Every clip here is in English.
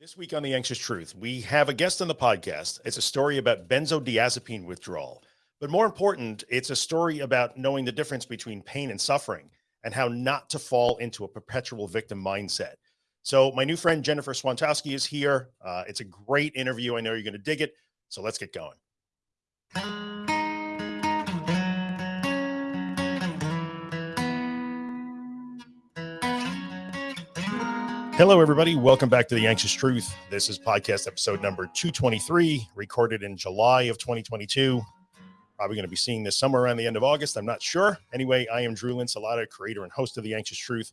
This week on The Anxious Truth, we have a guest on the podcast. It's a story about benzodiazepine withdrawal. But more important, it's a story about knowing the difference between pain and suffering and how not to fall into a perpetual victim mindset. So my new friend, Jennifer Swantowski is here. Uh, it's a great interview. I know you're going to dig it. So let's get going. Hello, everybody. Welcome back to The Anxious Truth. This is podcast episode number 223, recorded in July of 2022. Probably going to be seeing this somewhere around the end of August. I'm not sure. Anyway, I am Drew Linsalata, creator and host of The Anxious Truth.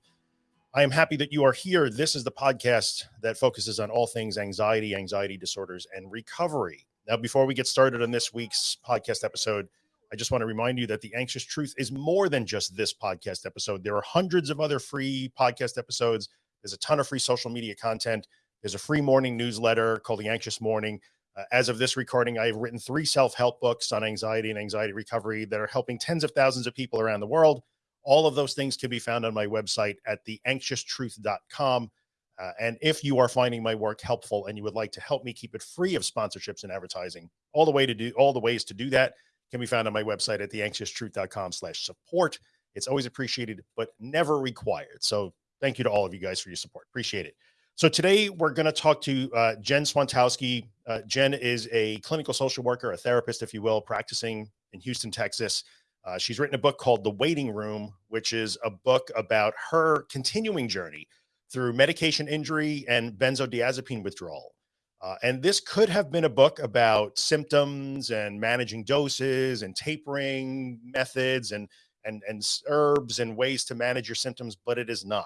I am happy that you are here. This is the podcast that focuses on all things anxiety, anxiety disorders, and recovery. Now, before we get started on this week's podcast episode, I just want to remind you that The Anxious Truth is more than just this podcast episode. There are hundreds of other free podcast episodes there's a ton of free social media content. There's a free morning newsletter called The Anxious Morning. Uh, as of this recording, I've written three self-help books on anxiety and anxiety recovery that are helping tens of thousands of people around the world. All of those things can be found on my website at theanxioustruth.com. Uh, and if you are finding my work helpful and you would like to help me keep it free of sponsorships and advertising, all the way to do all the ways to do that can be found on my website at theanxioustruth.com slash support. It's always appreciated, but never required. So thank you to all of you guys for your support. Appreciate it. So today we're going to talk to uh, Jen Swantowski. Uh, Jen is a clinical social worker, a therapist, if you will, practicing in Houston, Texas. Uh, she's written a book called The Waiting Room, which is a book about her continuing journey through medication injury and benzodiazepine withdrawal. Uh, and this could have been a book about symptoms and managing doses and tapering methods and and, and herbs and ways to manage your symptoms, but it is not.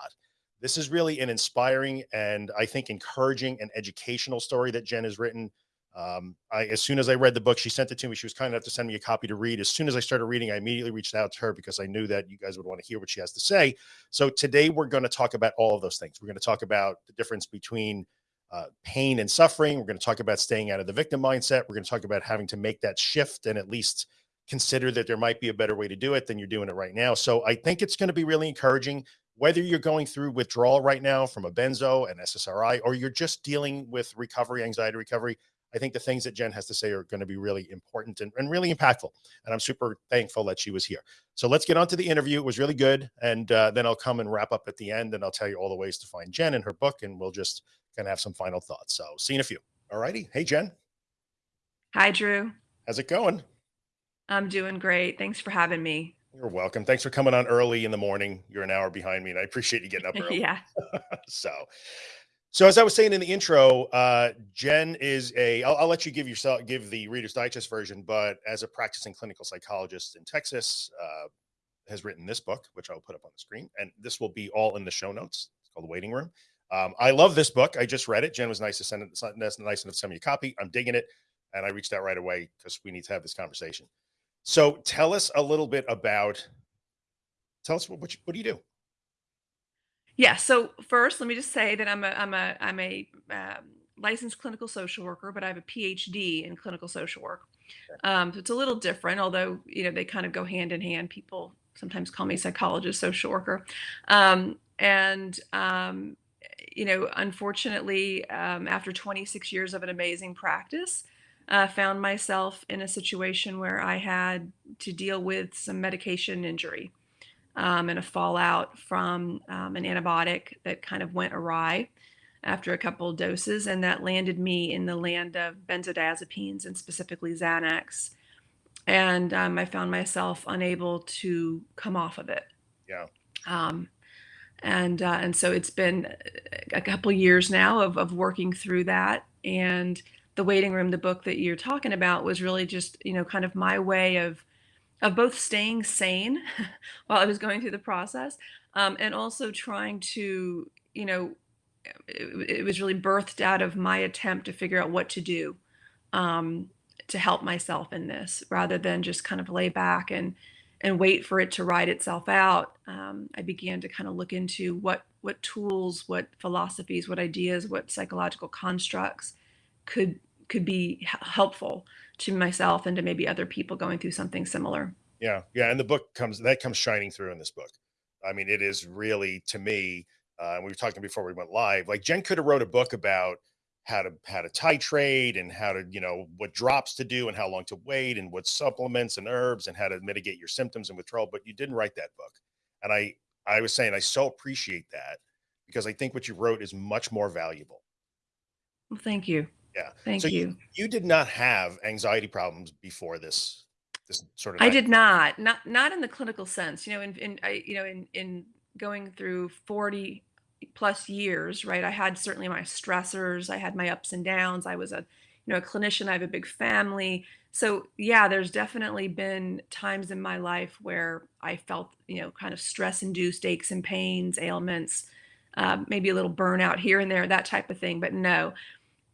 This is really an inspiring and I think encouraging and educational story that Jen has written. Um, I, as soon as I read the book, she sent it to me. She was kind enough to send me a copy to read. As soon as I started reading, I immediately reached out to her because I knew that you guys would want to hear what she has to say. So today we're going to talk about all of those things. We're going to talk about the difference between uh, pain and suffering. We're going to talk about staying out of the victim mindset. We're going to talk about having to make that shift and at least consider that there might be a better way to do it than you're doing it right now. So I think it's going to be really encouraging whether you're going through withdrawal right now from a benzo and SSRI, or you're just dealing with recovery, anxiety recovery. I think the things that Jen has to say are going to be really important and, and really impactful. And I'm super thankful that she was here. So let's get on to the interview. It was really good. And uh, then I'll come and wrap up at the end and I'll tell you all the ways to find Jen and her book. And we'll just kind of have some final thoughts. So see you in a few. All righty. Hey, Jen. Hi, Drew. How's it going? I'm doing great. Thanks for having me. You're welcome. Thanks for coming on early in the morning. You're an hour behind me and I appreciate you getting up early. yeah. so, so as I was saying in the intro, uh, Jen is a, I'll, I'll let you give yourself, give the Reader's Digest version, but as a practicing clinical psychologist in Texas, uh, has written this book, which I'll put up on the screen. And this will be all in the show notes. It's called The Waiting Room. Um, I love this book. I just read it. Jen was nice to send it, nice enough to send me a copy. I'm digging it. And I reached out right away because we need to have this conversation. So tell us a little bit about, tell us what, what, you, what do you do? Yeah. So first, let me just say that I'm a I'm a I'm a um, licensed clinical social worker, but I have a PhD in clinical social work. Um, so it's a little different, although you know they kind of go hand in hand. People sometimes call me psychologist, social worker, um, and um, you know, unfortunately, um, after 26 years of an amazing practice, uh, found myself in a situation where I had to deal with some medication injury um, and a fallout from um, an antibiotic that kind of went awry after a couple of doses, and that landed me in the land of benzodiazepines and specifically Xanax. And um, I found myself unable to come off of it. Yeah. Um, and uh, and so it's been a couple years now of of working through that and the waiting room the book that you're talking about was really just you know kind of my way of of both staying sane while i was going through the process um, and also trying to you know it, it, was really birthed out of my attempt to figure out what to do um, to help myself in this rather than just kind of lay back and and wait for it to ride itself out. Um, i began to kind of look into what what tools what philosophies what ideas what psychological constructs could could be helpful to myself and to maybe other people going through something similar. Yeah, yeah, and the book comes that comes shining through in this book. I mean, it is really to me. Uh, we were talking before we went live. Like Jen could have wrote a book about how to how to titrate and how to you know what drops to do and how long to wait and what supplements and herbs and how to mitigate your symptoms and withdrawal but you didn't write that book and i i was saying i so appreciate that because i think what you wrote is much more valuable well thank you yeah thank so you you, you did not have anxiety problems before this this sort of i did not not not in the clinical sense you know in, in i you know in in going through 40 plus years, right? I had certainly my stressors, I had my ups and downs. I was a, you know, a clinician, I have a big family. So, yeah, there's definitely been times in my life where I felt, you know, kind of stress induced aches and pains, ailments, uh, maybe a little burnout here and there, that type of thing. But no,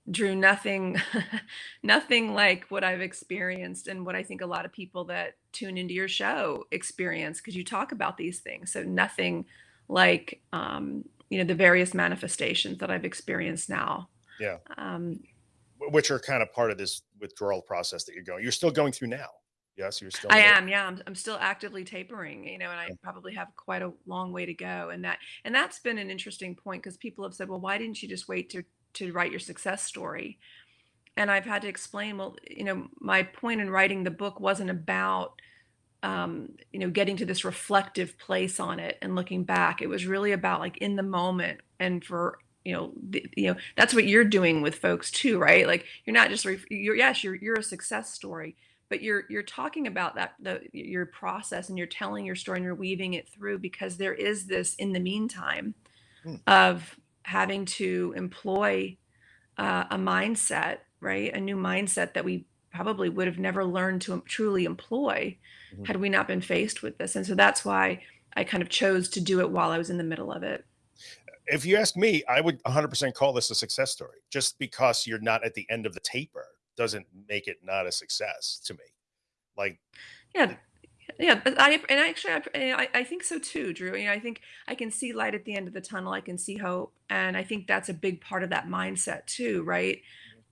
Drew, nothing, nothing like what I've experienced and what I think a lot of people that tune into your show experience because you talk about these things. So, nothing like um, you know the various manifestations that I've experienced now. Yeah. Um, Which are kind of part of this withdrawal process that you're going. You're still going through now. Yes, you're still. I am. Yeah, I'm, I'm still actively tapering. You know, and I probably have quite a long way to go. And that and that's been an interesting point because people have said, well, why didn't you just wait to to write your success story? And I've had to explain, well, you know, my point in writing the book wasn't about um, you know, getting to this reflective place on it and looking back. It was really about like in the moment and for you know, the, you know, that's what you're doing with folks too, right? Like you're not just you're yes, you're you're a success story, but you're you're talking about that the your process and you're telling your story and you're weaving it through because there is this in the meantime hmm. of having to employ uh, a mindset, right? A new mindset that we probably would have never learned to truly employ mm-hmm. had we not been faced with this. And so that's why I kind of chose to do it while I was in the middle of it. If you ask me, I would 100% call this a success story. Just because you're not at the end of the taper doesn't make it not a success to me. Like, yeah, yeah, I and actually I, I think so too, Drew. You know, I think I can see light at the end of the tunnel. I can see hope, and I think that's a big part of that mindset too, right?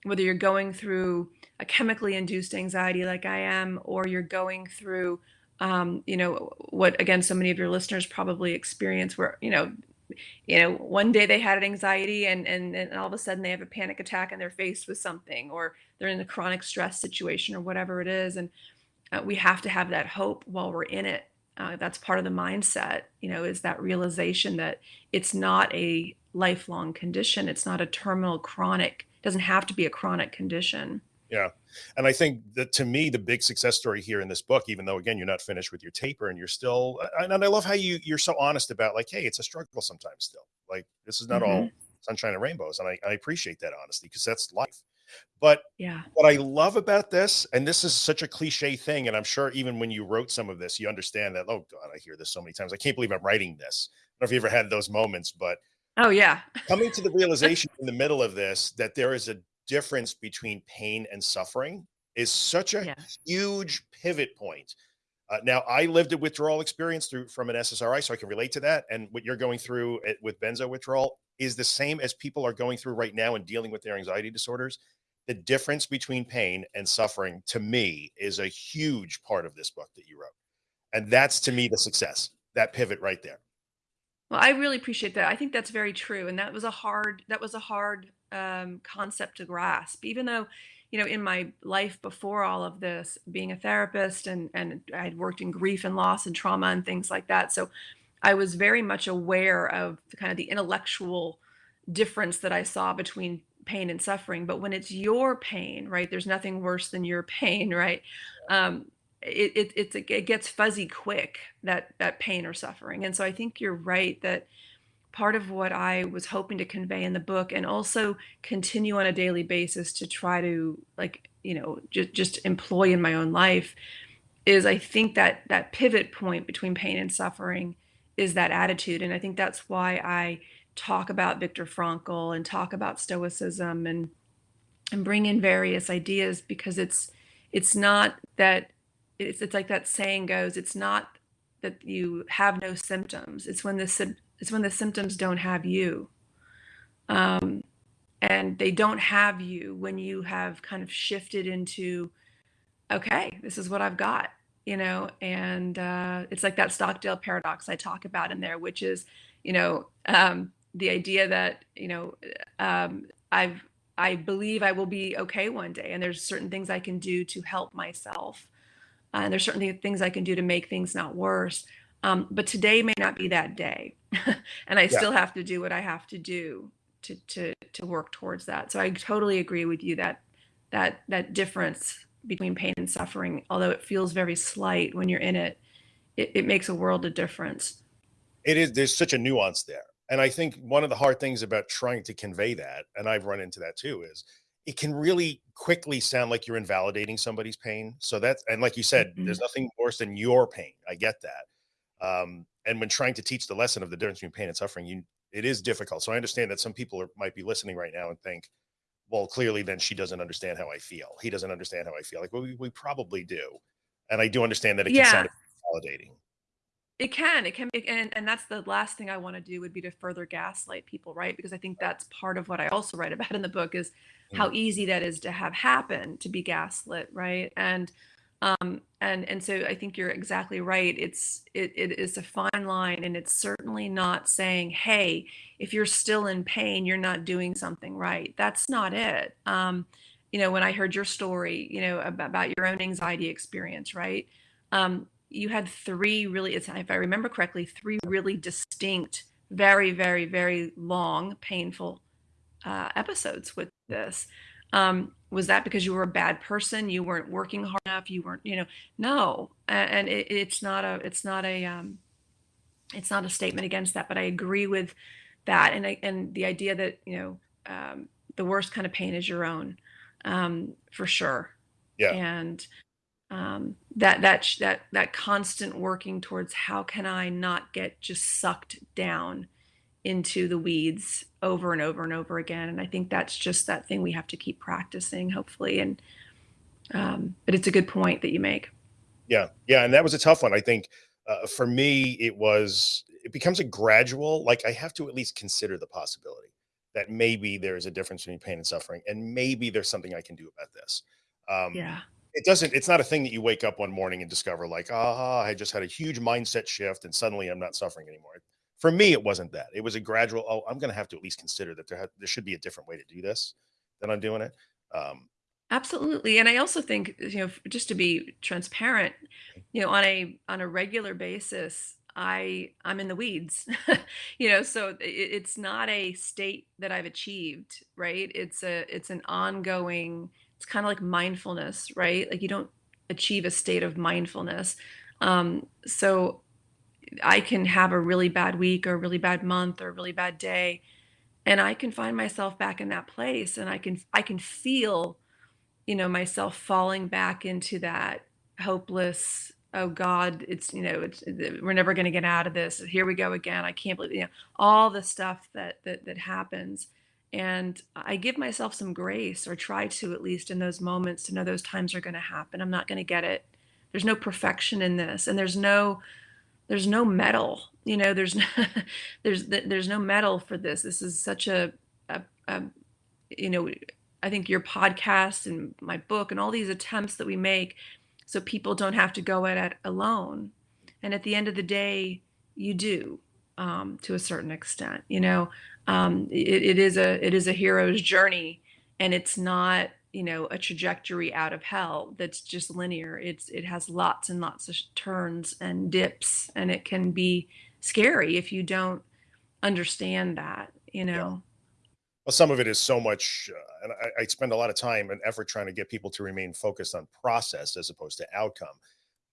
Whether you're going through a chemically induced anxiety like I am, or you're going through, um, you know, what again, so many of your listeners probably experience where, you know, you know, one day they had an anxiety and, and, and all of a sudden they have a panic attack and they're faced with something, or they're in a chronic stress situation or whatever it is. And uh, we have to have that hope while we're in it. Uh, that's part of the mindset, you know, is that realization that it's not a lifelong condition. It's not a terminal chronic, doesn't have to be a chronic condition. Yeah. And I think that to me, the big success story here in this book, even though again, you're not finished with your taper and you're still, and I love how you, you're so honest about like, Hey, it's a struggle sometimes still like this is not mm-hmm. all sunshine and rainbows. And I, I appreciate that honesty because that's life. But yeah, what I love about this, and this is such a cliche thing, and I'm sure even when you wrote some of this, you understand that. Oh God, I hear this so many times. I can't believe I'm writing this. I don't know if you ever had those moments, but oh yeah, coming to the realization in the middle of this that there is a difference between pain and suffering is such a yeah. huge pivot point. Uh, now, I lived a withdrawal experience through from an SSRI, so I can relate to that. And what you're going through it, with benzo withdrawal is the same as people are going through right now and dealing with their anxiety disorders. The difference between pain and suffering, to me, is a huge part of this book that you wrote, and that's to me the success. That pivot right there. Well, I really appreciate that. I think that's very true, and that was a hard that was a hard um, concept to grasp. Even though, you know, in my life before all of this, being a therapist and and I had worked in grief and loss and trauma and things like that, so I was very much aware of the kind of the intellectual difference that I saw between pain and suffering. But when it's your pain, right? There's nothing worse than your pain, right? Um, it, it, it gets fuzzy quick that that pain or suffering and so i think you're right that part of what i was hoping to convey in the book and also continue on a daily basis to try to like you know just just employ in my own life is i think that that pivot point between pain and suffering is that attitude and i think that's why i talk about viktor frankl and talk about stoicism and and bring in various ideas because it's it's not that it's, it's like that saying goes it's not that you have no symptoms. It's when the it's when the symptoms don't have you. Um, and they don't have you when you have kind of shifted into okay this is what i've got you know? And uh, it's like that stockdale paradox i talk about in there which is you know um, the idea that you know um, i've I believe I will be okay one day, and there's certain things I can do to help myself, uh, and there's certain things I can do to make things not worse. Um, but today may not be that day, and I Yeah. still have to do what I have to do to to to work towards that. So I totally agree with you that that that difference between pain and suffering, although it feels very slight when you're in it, it, it makes a world of difference. It is there's such a nuance there. And I think one of the hard things about trying to convey that, and I've run into that too, is it can really quickly sound like you're invalidating somebody's pain. So that's and like you said, Mhm. there's nothing worse than your pain. I get that. Um, and when trying to teach the lesson of the difference between pain and suffering, you it is difficult. So I understand that some people are, might be listening right now and think, well, clearly then she doesn't understand how I feel. He doesn't understand how I feel. Like, well, we, we probably do. And I do understand that it can Yeah, sound invalidating. It can, it can be, and and that's the last thing I want to do would be to further gaslight people, right? Because I think that's part of what I also write about in the book is how Mm, easy that is to have happen, to be gaslit, right? And um and and so I think you're exactly right. It's it it is a fine line and it's certainly not saying, "Hey, if you're still in pain, you're not doing something right." That's not it. Um you know, when I heard your story, you know, about, about your own anxiety experience, right? Um, you had three really, if I remember correctly, three really distinct, very, very, very long, painful uh, episodes with this. Um, was that because you were a bad person? You weren't working hard enough? You weren't, you know, no. And it, it's not a, it's not a, um, it's not a statement against that, but I agree with that. And I, and the idea that, you know, um, the worst kind of pain is your own, um, for sure. Yeah. And um, that that that that constant working towards how can I not get just sucked down into the weeds over and over and over again. And I think that's just that thing we have to keep practicing, hopefully. And um, but it's a good point that you make. Yeah, yeah, and that was a tough one. I think uh, for me, it was it becomes a gradual. Like I have to at least consider the possibility that maybe there is a difference between pain and suffering, and maybe there's something I can do about this. Um, Yeah. It doesn't. It's not a thing that you wake up one morning and discover like, ah, I just had a huge mindset shift, and suddenly I'm not suffering anymore. For me, it wasn't that. It was a gradual. Oh, I'm going to have to at least consider that there ha- there should be a different way to do this than I'm doing it. Um, Absolutely. And I also think, you know, just to be transparent, you know, on a on a regular basis, I I'm in the weeds. You know, so it, it's not a state that I've achieved, right? It's a it's an ongoing, it's kind of like mindfulness, right? Like you don't achieve a state of mindfulness. Um, so I can have a really bad week or a really bad month or a really bad day, and I can find myself back in that place and I can I can feel you know, myself falling back into that hopeless, "Oh god, it's, you know, it's we're never gonna get out of this. Here we go again. I can't believe" you know, all the stuff that that that happens, and I give myself some grace or try to at least in those moments to know those times are gonna happen. I'm not gonna get it. There's no perfection in this, and there's no there's no medal, you know, there's no there's there's no medal for this. This is such a a, a you know, I think your podcast and my book and all these attempts that we make so people don't have to go at it alone. And at the end of the day, you do um, to a certain extent. You know, um, it, it is a it is a hero's journey, and it's not you know a trajectory out of hell that's just linear. It's it has lots and lots of turns and dips, and it can be scary if you don't understand that. You yeah. know. Well, some of it is so much, uh, and I, I spend a lot of time and effort trying to get people to remain focused on process as opposed to outcome.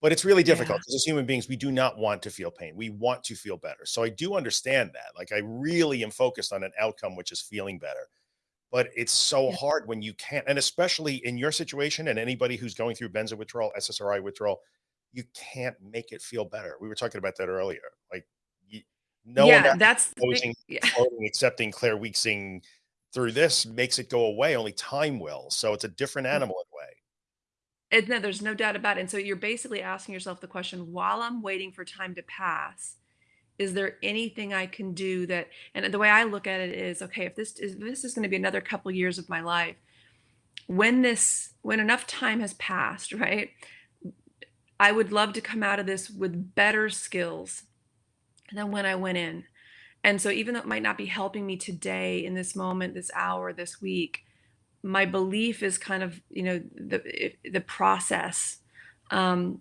But it's really difficult Yeah. as human beings, we do not want to feel pain. We want to feel better. So I do understand that. Like I really am focused on an outcome, which is feeling better. But it's so Yeah. hard when you can't, and especially in your situation and anybody who's going through benzo withdrawal, SSRI withdrawal, you can't make it feel better. We were talking about that earlier. Like you, no Yeah, of that's posing, Yeah. floating, accepting Claire Weekesing through this makes it go away. Only time will. So it's a different mm. animal in a And no, there's no doubt about it. And so you're basically asking yourself the question, while I'm waiting for time to pass, is there anything I can do that and the way I look at it is, okay, if this is this is going to be another couple years of my life, when this when enough time has passed, right? I would love to come out of this with better skills than when I went in. And so even though it might not be helping me today in this moment, this hour, this week, my belief is kind of, you know, the the process um,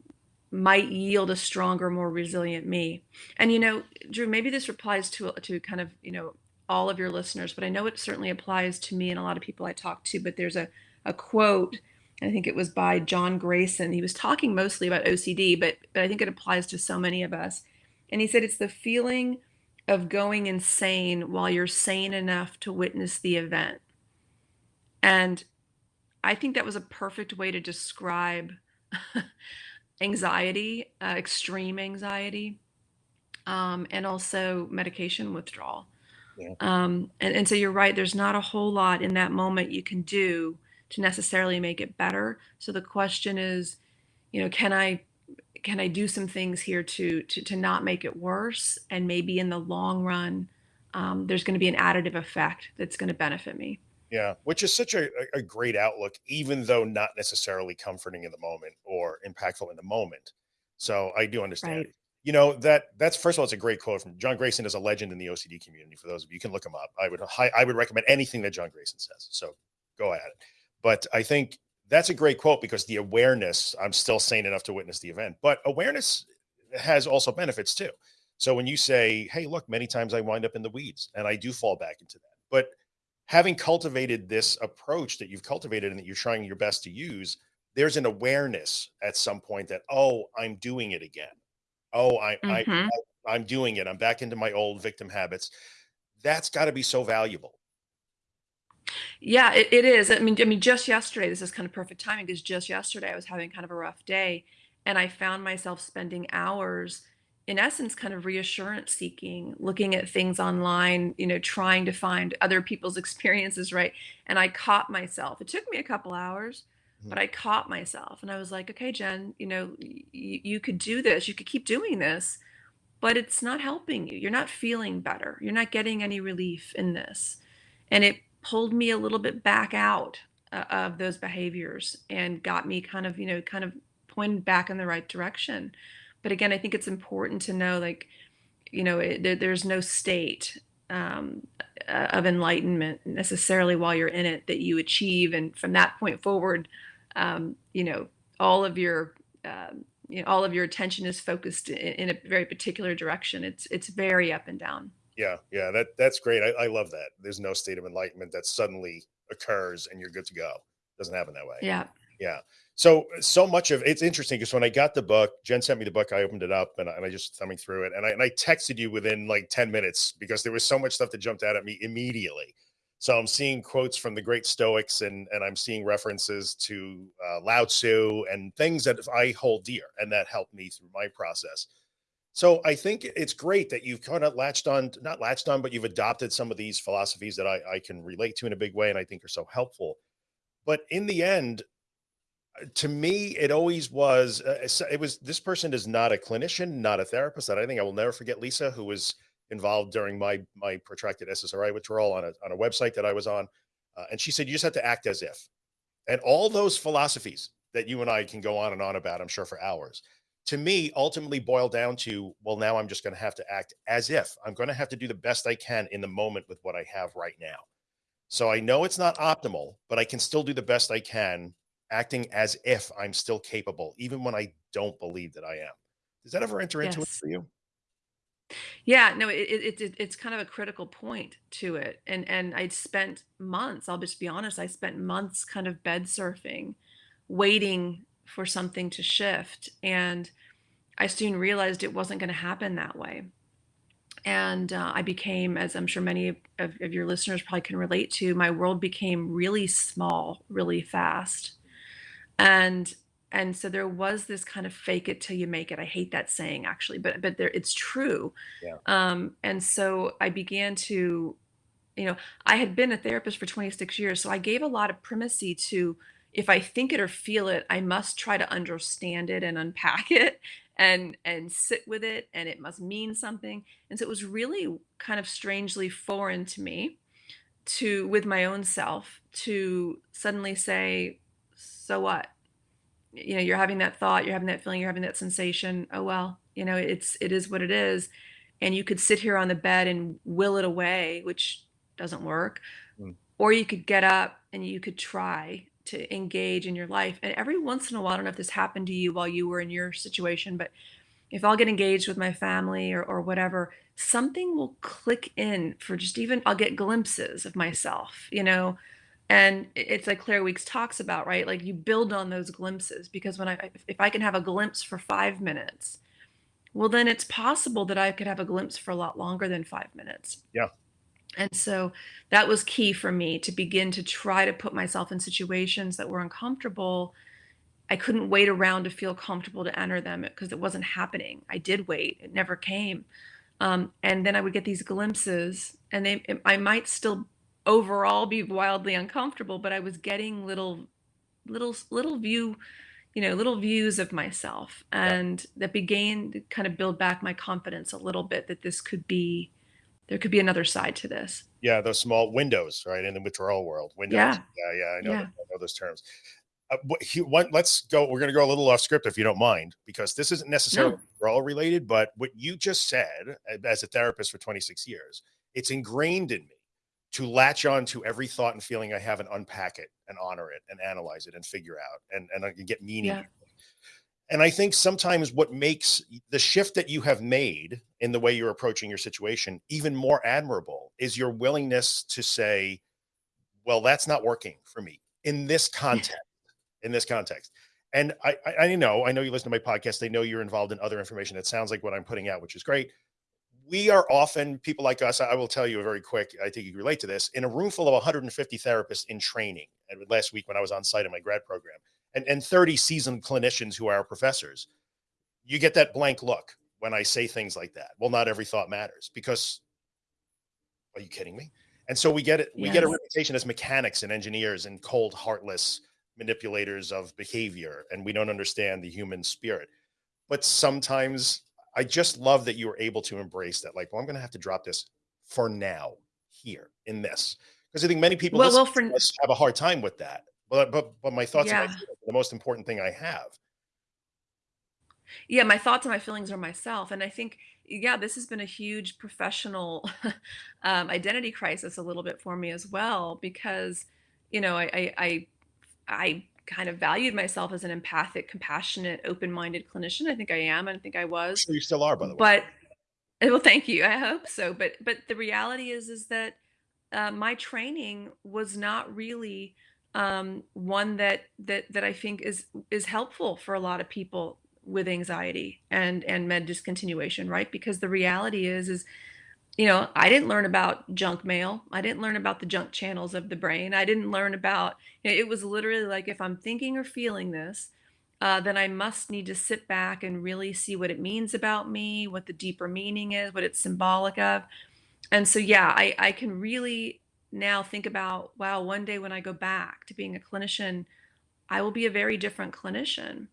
might yield a stronger, more resilient me. And you know, Drew, maybe this applies to to kind of you know all of your listeners, but I know it certainly applies to me and a lot of people I talk to. But there's a a quote. I think it was by John Grayson. He was talking mostly about OCD, but but I think it applies to so many of us. And he said it's the feeling of going insane while you're sane enough to witness the event. And I think that was a perfect way to describe anxiety, uh, extreme anxiety, um, and also medication withdrawal. Yeah. Um, and, and so you're right, there's not a whole lot in that moment you can do to necessarily make it better. So the question is, you know, can I can I do some things here to to, to not make it worse? And maybe in the long run, um, there's going to be an additive effect that's going to benefit me. Yeah, which is such a, a great outlook, even though not necessarily comforting in the moment or impactful in the moment. So I do understand. Right. You know that that's first of all, it's a great quote from John Grayson is a legend in the OCD community. For those of you, you can look him up. I would I would recommend anything that John Grayson says. So go at it. But I think that's a great quote because the awareness. I'm still sane enough to witness the event, but awareness has also benefits too. So when you say, "Hey, look, many times I wind up in the weeds," and I do fall back into that, but having cultivated this approach that you've cultivated and that you're trying your best to use, there's an awareness at some point that, oh, I'm doing it again. Oh, I, I, hmm I I'm doing it. I'm back into my old victim habits. That's got to be so valuable. Yeah, it, it is. I mean, I mean, just yesterday, this is kind of perfect timing because just yesterday I was having kind of a rough day, and I found myself spending hours in essence kind of reassurance seeking looking at things online you know trying to find other people's experiences right? And i caught myself. It took me a couple hours but i caught myself and i was like okay jen you know y- you could do this. You could keep doing this but it's not helping you. You're not feeling better. You're not getting any relief in this. And it pulled me a little bit back out uh, of those behaviors and got me kind of you know kind of pointed back in the right direction but again, I think it's important to know, like, you know, it, there, there's no state um, uh, of enlightenment necessarily while you're in it that you achieve, and from that point forward, um, you know, all of your um, you know, all of your attention is focused in, in a very particular direction. It's it's very up and down. Yeah, yeah, that that's great. I, I love that. There's no state of enlightenment that suddenly occurs and you're good to go. Doesn't happen that way. Yeah. Yeah. So so much of it's interesting because when I got the book, Jen sent me the book. I opened it up and I, and I just thumbing through it, and I and I texted you within like ten minutes because there was so much stuff that jumped out at me immediately. So I'm seeing quotes from the great Stoics, and and I'm seeing references to uh, Lao Tzu and things that I hold dear and that helped me through my process. So I think it's great that you've kind of latched on, not latched on, but you've adopted some of these philosophies that I, I can relate to in a big way, and I think are so helpful. But in the end, to me, it always was. Uh, it was this person is not a clinician, not a therapist. That I think I will never forget. Lisa, who was involved during my my protracted SSRI withdrawal on a on a website that I was on, uh, and she said you just have to act as if, and all those philosophies that you and I can go on and on about, I'm sure for hours. To me, ultimately boil down to well, now I'm just going to have to act as if I'm going to have to do the best I can in the moment with what I have right now. So I know it's not optimal, but I can still do the best I can acting as if I'm still capable, even when I don't believe that I am. Does that ever enter into it for you? Yeah, no, it, it, it it's kind of a critical point to it. And and I'd spent months, I'll just be honest, I spent months kind of bed surfing, waiting for something to shift. And I soon realized it wasn't going to happen that way. And uh, I became, as I'm sure many of, of your listeners probably can relate to, my world became really small, really fast. And and so there was this kind of fake it till you make it. I hate that saying actually, but but there it's true. Yeah. Um, and so I began to, you know, I had been a therapist for 26 years, so I gave a lot of primacy to if I think it or feel it, I must try to understand it and unpack it and and sit with it and it must mean something. And so it was really kind of strangely foreign to me to with my own self to suddenly say, so what? you know you're having that thought you're having that feeling you're having that sensation oh well you know it's it is what it is and you could sit here on the bed and will it away which doesn't work Mm. or you could get up and you could try to engage in your life. And every once in a while, I don't know if this happened to you while you were in your situation, but if I'll get engaged with my family or, or whatever, something will click in for just even, I'll get glimpses of myself, you know? And it's like Claire Weekes talks about, right? Like you build on those glimpses because when I, if I can have a glimpse for five minutes, well, then it's possible that I could have a glimpse for a lot longer than five minutes. Yeah. And so that was key for me to begin to try to put myself in situations that were uncomfortable. I couldn't wait around to feel comfortable to enter them because it wasn't happening. I did wait, it never came. Um, and then I would get these glimpses, and they, I might still overall be wildly uncomfortable, but I was getting little, little, little view, you know, little views of myself, Yeah. and that began to kind of build back my confidence a little bit that this could be there could be another side to this. Yeah, those small windows, right, in the withdrawal world, windows. Yeah. Yeah, yeah, I know Yeah. I know those terms. Uh, what let's go we're gonna go a little off script if you don't mind, because this isn't necessarily No. withdrawal related, but what you just said, as a therapist for 26 years, it's ingrained in me to latch on to every thought and feeling I have and unpack it and honor it and analyze it and figure out and and uh, I can get meaning. Yeah. And I think sometimes what makes the shift that you have made in the way you're approaching your situation even more admirable is your willingness to say, "Well, that's not working for me in this context in this context." And I I I know I know you listen to my podcast, They know you're involved in other information, it sounds like what I'm putting out, which is great. We are often people like us, I will tell you a very quick, I think you can relate to this, in a room full of 150 therapists in training, and last week when I was on site in my grad program, and and 30 seasoned clinicians who are our professors, you get that blank look when I say things like that. "Well, not every thought matters," because are you kidding me? And so we get it we get a reputation as mechanics and engineers and cold, heartless manipulators of behavior, and we don't understand the human spirit. But sometimes I just love that you were able to embrace that, like, "Well, I'm gonna have to drop this for now, here, in this, because I think many people Well well, for have a hard time with that. But but but my thoughts and my feelings the most important thing I have. Yeah, my thoughts and my feelings are myself, and I think, yeah, this has been a huge professional, um, identity crisis a little bit for me as well because, you know, I I I I kind of valued myself as an empathic, compassionate, open-minded clinician. I think I am, and I think I was. sure you still are, by the way. But eh, well, thank you, I hope so, but but the reality is is that, uh, my training was not really, um, one that that that I think is is helpful for a lot of people with anxiety and and med discontinuation, right? Because the reality is is, you know, I didn't learn about junk mail. I didn't learn about the junk channels of the brain. I didn't learn about i it was literally like, if I'm thinking or feeling this, uh, then I must need to sit back and really see what it means about me, what the deeper meaning is, what it's symbolic of. And so, yeah, I I can really now think about, wow, one day when I go back to being a clinician, I will be a very different clinician.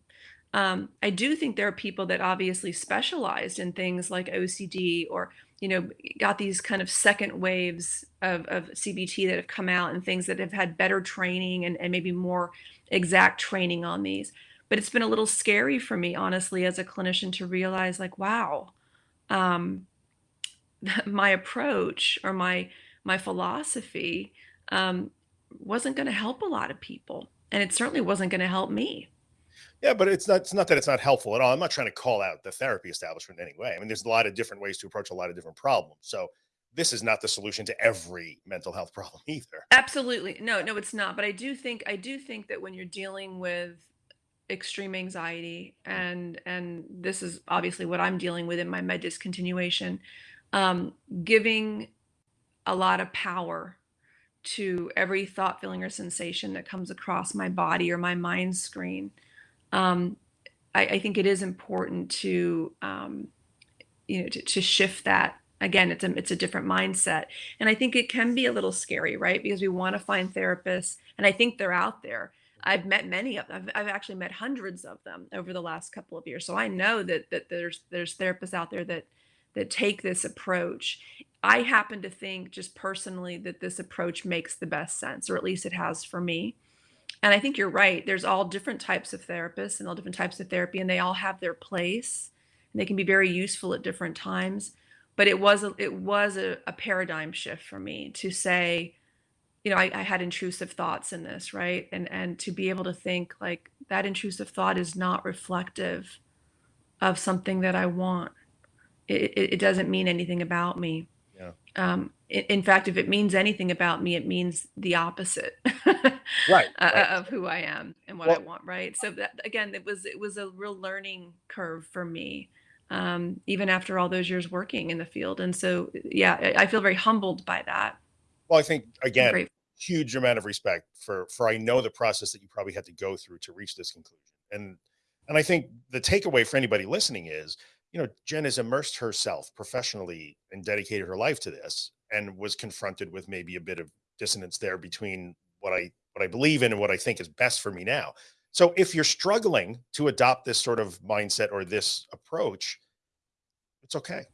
Um, I do think there are people that obviously specialized in things like OCD or, you know, got these kind of second waves of of CBT that have come out and things that have had better training and and maybe more exact training on these. But it's been a little scary for me, honestly, as a clinician to realize like, wow, um, my approach or my my philosophy, um, wasn't gonna help a lot of people, and it certainly wasn't gonna help me. Yeah, but it's not it's not that it's not helpful at all. I'm not trying to call out the therapy establishment in any way. I mean, there's a lot of different ways to approach a lot of different problems. So, this is not the solution to every mental health problem either. Absolutely. No, no, it's not, but I do think I do think that when you're dealing with extreme anxiety, and and this is obviously what I'm dealing with in my med discontinuation, um, giving a lot of power to every thought, feeling, or sensation that comes across my body or my mind screen, um, I I think it is important to, um, you know, to to shift that. Again, it's a it's a different mindset, and I think it can be a little scary, right? Because we wanna find therapists, and I think they're out there. I've met many of them. I've I've actually met hundreds of them over the last couple of years, so I know that that there's there's therapists out there that that take this approach. I happen to think just personally that this approach makes the best sense, or at least it has for me. And I think you're right. There's all different types of therapists and all different types of therapy, and they all have their place, and they can be very useful at different times. But it was a it was a a paradigm shift for me to say you know, I, I had intrusive thoughts in this, right? And and to be able to think like that intrusive thought is not reflective of something that I want. It, it, it doesn't mean anything about me. Yeah. Um, in, fact, if it means anything about me, it means the opposite Right. Right. of who I am and what I want, right? So that again, it was it was a real learning curve for me, um, even after all those years working in the field. And so, yeah, I, I feel very humbled by that. well, I think again, huge amount of respect for for I know the process that you probably had to go through to reach this conclusion. And and I think the takeaway for anybody listening is, you know, Jen has immersed herself professionally and dedicated her life to this and was confronted with maybe a bit of dissonance there between what I what I believe in and what I think is best for me now. So if you're struggling to adopt this sort of mindset or this approach, it's okay.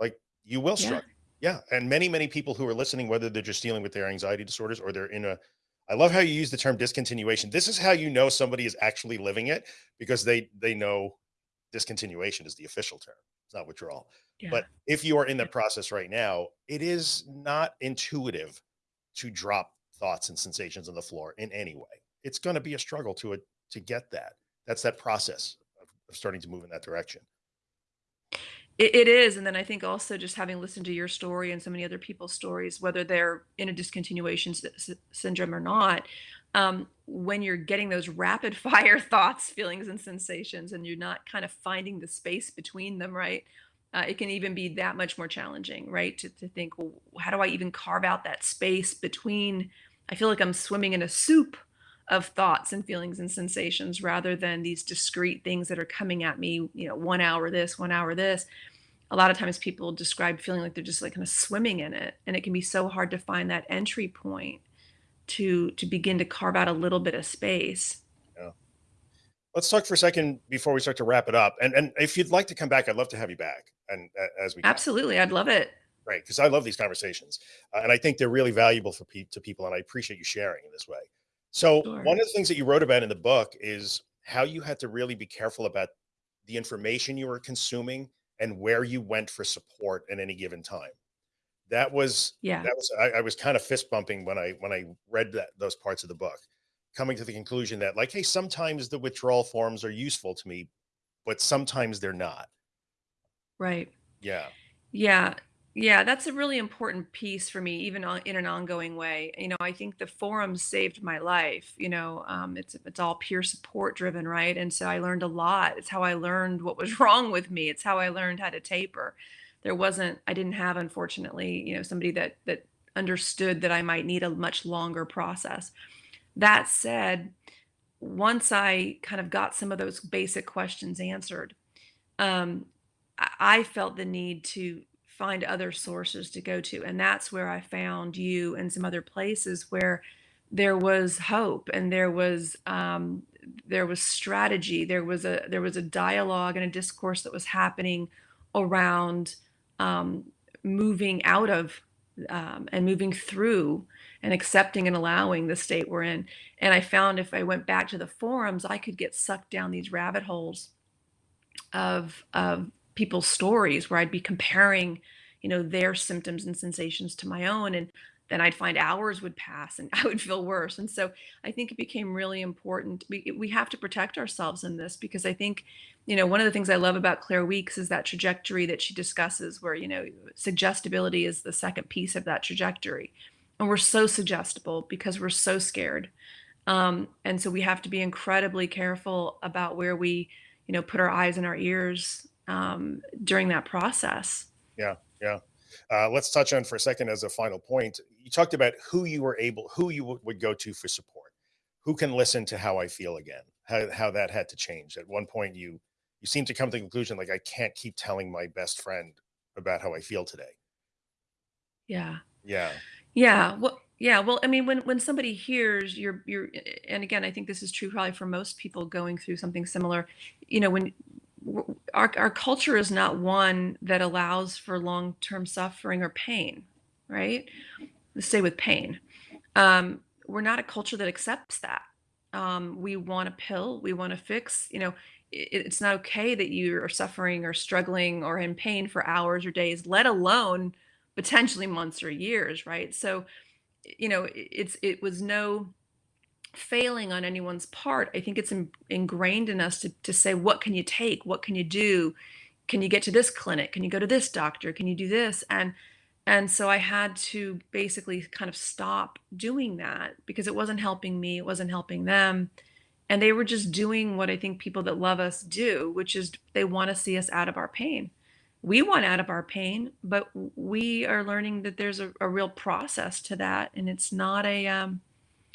Like you will Yeah. struggle. Yeah. And many, many people who are listening, whether they're just dealing with their anxiety disorders or they're in a, I love how you use the term discontinuation. This is how you know somebody is actually living it because they, they know discontinuation is the official term. It's not withdrawal. Yeah. But if you are in the process right now, it is not intuitive to drop thoughts and sensations on the floor in any way. It's going to be a struggle to it to get that. That's that process of, of starting to move in that direction. It, it is, and then I think also just having listened to your story and so many other people's stories, whether they're in a discontinuation syndrome or not, um, when you're getting those rapid fire thoughts, feelings, and sensations, and you're not kind of finding the space between them, right? Uh, it can even be that much more challenging, right? To, to think, well, how do I even carve out that space between? I feel like I'm swimming in a soup of thoughts and feelings and sensations rather than these discrete things that are coming at me, you know, one hour this, one hour this a lot of times people describe feeling like they're just like kind of swimming in it and it can be so hard to find that entry point to to begin to carve out a little bit of space Yeah. Let's talk for a second before we start to wrap it up. And and if you'd like to come back, I'd love to have you back and uh, as we can. absolutely i'd love it Right, because I love these conversations, uh, and I think they're really valuable for pe- to people, and I appreciate you sharing in this way. So, sure one of the things that you wrote about in the book is how you had to really be careful about the information you were consuming and where you went for support at any given time. That was yeah that was I, I was kind of fist bumping when I when I read that those parts of the book, coming to the conclusion that like, hey, sometimes the withdrawal forms are useful to me, but sometimes they're not. right Yeah, Yeah. Yeah, that's a really important piece for me, even on, in an ongoing way. You know, I think the forum saved my life. You know, um, it's it's all peer support driven, right? And so I learned a lot. It's how I learned what was wrong with me. It's how I learned how to taper. There wasn't, I didn't have, unfortunately, you know, somebody that that understood that I might need a much longer process. That said, once I kind of got some of those basic questions answered, um, I felt the need to find other sources to go to. And that's where I found you and some other places where there was hope and there was um, there was strategy. There was a there was a dialogue and a discourse that was happening around um, moving out of um, and moving through and accepting and allowing the state we're in. And I found if I went back to the forums, I could get sucked down these rabbit holes of of people's stories where I'd be comparing, you know, their symptoms and sensations to my own and then I'd find hours would pass and I would feel worse. And so I think it became really important. We we have to protect ourselves in this because I think, you know, one of the things I love about Claire Weekes is that trajectory that she discusses where, you know, suggestibility is the second piece of that trajectory. And we're so suggestible because we're so scared. Um, and so we have to be incredibly careful about where we you know, put our eyes and our ears um, during that process. yeah, yeah. Uh, let's touch on for a second as a final point. You talked about who you were able, who you would go to for support. Who can listen to how I feel again? How how that had to change. At one point, you you seem to come to the conclusion like I can't keep telling my best friend about how I feel today. Yeah. Yeah, Yeah. Well, yeah. Well, I mean, when when somebody hears you're you're, and again, I think this is true probably for most people going through something similar. You know, when our our culture is not one that allows for long term suffering or pain, right? Stay with pain. Um, we're not a culture that accepts that. Um, we want a pill. We want to fix. You know, it, it's not okay that you are suffering or struggling or in pain for hours or days, let alone potentially months or years, right? So you know, it's it was no failing on anyone's part. I think it's in, ingrained in us to to say, what can you take? What can you do? Can you get to this clinic? Can you go to this doctor? Can you do this? And and so I had to basically kind of stop doing that because it wasn't helping me, it wasn't helping them. And they were just doing what I think people that love us do, which is they want to see us out of our pain. We want out of our pain, but we are learning that there's a, a real process to that. And it's not a, um,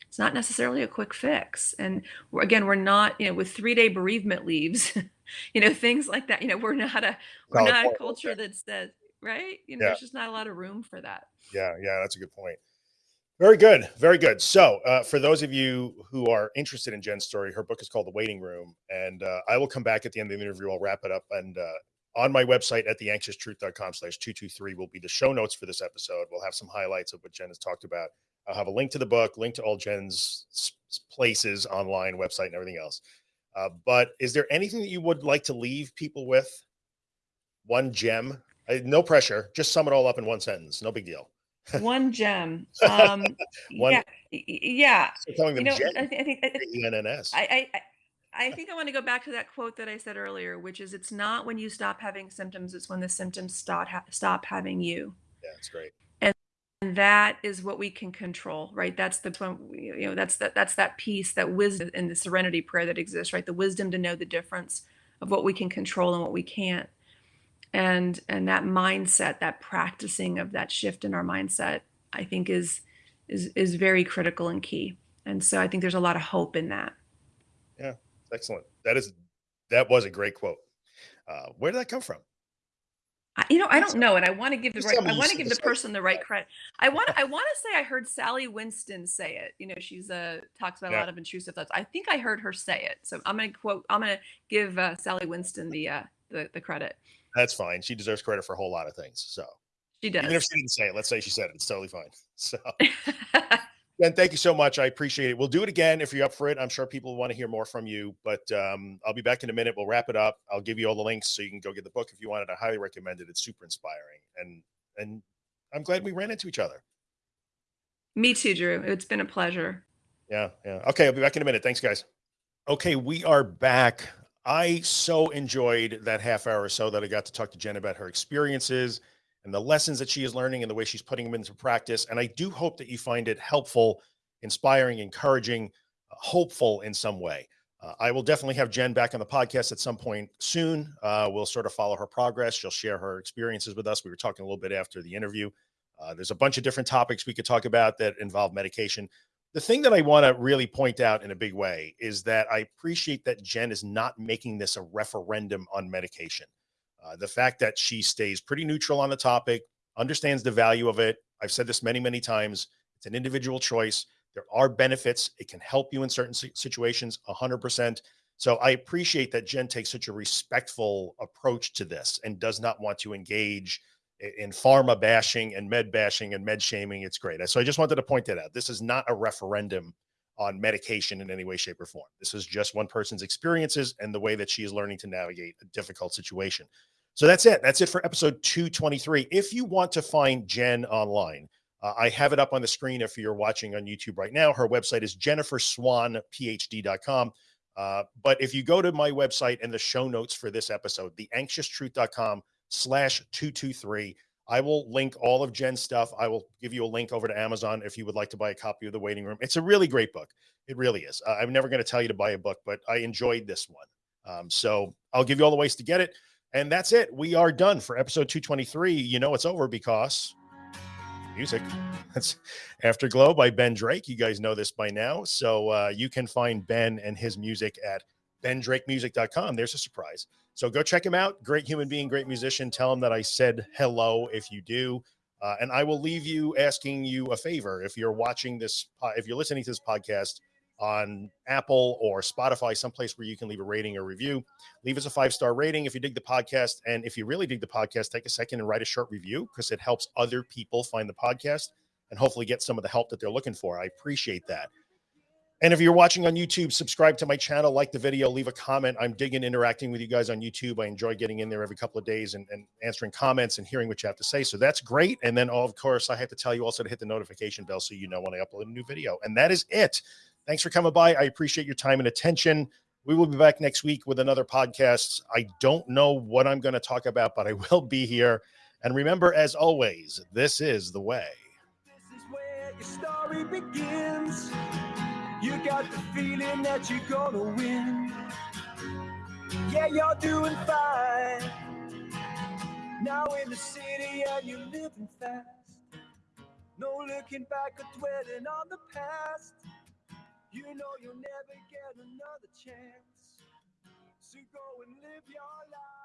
it's not necessarily a quick fix. And we're, again, we're not, you know, with three day bereavement leaves, you know, things like that, you know, we're not a, we're not a culture that says, right? You know, Yeah. there's just not a lot of room for that. Yeah, yeah, that's a good point. Very good, very good. So, uh, for those of you who are interested in Jen's story, her book is called The Waiting Room, and uh, I will come back at the end of the interview. I'll wrap it up, and uh, on my website at theanxioustruth.com/slash two two three will be the show notes for this episode. We'll have some highlights of what Jen has talked about. I'll have a link to the book, link to all Jen's places online, website, and everything else. Uh, but is there anything that you would like to leave people with? One gem, I, no pressure. Just sum it all up in one sentence. No big deal. One gem. Um, One- yeah, yeah. Calling You them know, Jen. I, thi- I think I, E-N-N-S. I, I, think I want to go back to that quote that I said earlier, which is, "It's not when you stop having symptoms; it's when the symptoms stop ha- stop having you." Yeah, it's great. and that is what we can control right that's the point you know that's that that's that piece that wisdom in the serenity prayer that exists right the wisdom to know the difference of what we can control and what we can't and and that mindset that practicing of that shift in our mindset i think is is is very critical and key and so i think there's a lot of hope in that yeah Excellent. That is that was a great quote. Uh, where did that come from? I, you know i don't know and i want to give the right i want to give the person the right credit i want i want to say i heard sally winston say it you know she's uh talks about Yeah. a lot of intrusive thoughts i think i heard her say it so i'm gonna quote i'm gonna give uh, sally winston the uh the, the credit That's fine. She deserves credit for a whole lot of things. So she does. even if she didn't say it, let's say she said it. It's totally fine. So Ben, thank you so much. I appreciate it. We'll do it again if you're up for it. I'm sure people want to hear more from you, but um, I'll be back in a minute. We'll wrap it up. I'll give you all the links so you can go get the book if you want it. I highly recommend it. It's super inspiring, and and I'm glad we ran into each other. me too drew it's been a pleasure Yeah, yeah. Okay, I'll be back in a minute. Thanks, guys. Okay, we are back. I so enjoyed that half hour or so that I got to talk to Jen about her experiences and the lessons that she is learning and the way she's putting them into practice. And I do hope that you find it helpful, inspiring, encouraging, uh, hopeful in some way. Uh, I will definitely have Jen back on the podcast at some point soon. Uh, we'll sort of follow her progress. She'll share her experiences with us. We were talking a little bit after the interview. Uh, there's a bunch of different topics we could talk about that involve medication the thing that I want to really point out in a big way is that I appreciate that Jen is not making this a referendum on medication. Uh, the fact that she stays pretty neutral on the topic, understands the value of it. I've said this many, many times. It's an individual choice. There are benefits. It can help you in certain si- situations, 100%. So I appreciate that Jen takes such a respectful approach to this and does not want to engage in pharma bashing and med bashing and med shaming. It's great. So I just wanted to point that out. This is not a referendum on medication in any way, shape, or form. This is just one person's experiences and the way that she is learning to navigate a difficult situation. So that's it. That's it for episode 223. If you want to find Jen online, uh, I have it up on the screen if you're watching on YouTube right now. Her website is jenniferswanphd.com. Uh, but if you go to my website and the show notes for this episode, theanxioustruth.com slash 223, I will link all of Jen's stuff. I will give you a link over to Amazon if you would like to buy a copy of The Waiting Room. It's a really great book. It really is. I'm never going to tell you to buy a book, but I enjoyed this one. Um, so I'll give you all the ways to get it. And that's it. We are done for episode 223. You know it's over because music. That's Afterglow by Ben Drake. You guys know this by now. So uh, you can find Ben and his music at bendrakemusic.com. There's a surprise. So go check him out. Great human being, great musician. Tell him that I said hello if you do. Uh, and I will leave you asking you a favor. If you're watching this, po- if you're listening to this podcast on Apple or Spotify, someplace where you can leave a rating or review, leave us a five star rating if you dig the podcast. And if you really dig the podcast, take a second and write a short review because it helps other people find the podcast and hopefully get some of the help that they're looking for. I appreciate that. And if you're watching on YouTube, subscribe to my channel, like the video, leave a comment. I'm digging interacting with you guys on YouTube. I enjoy getting in there every couple of days and, and answering comments and hearing what you have to say. So that's great. And then, of course, I have to tell you also to hit the notification bell so you know when I upload a new video. And that is it. Thanks for coming by. I appreciate your time and attention. We will be back next week with another podcast. I don't know what I'm going to talk about, but I will be here. And remember, as always, this is the way. You got the feeling that you're gonna win. Yeah, you're doing fine. Now in the city and you're living fast. No looking back or dwelling on the past. You know you'll never get another chance. So go and live your life.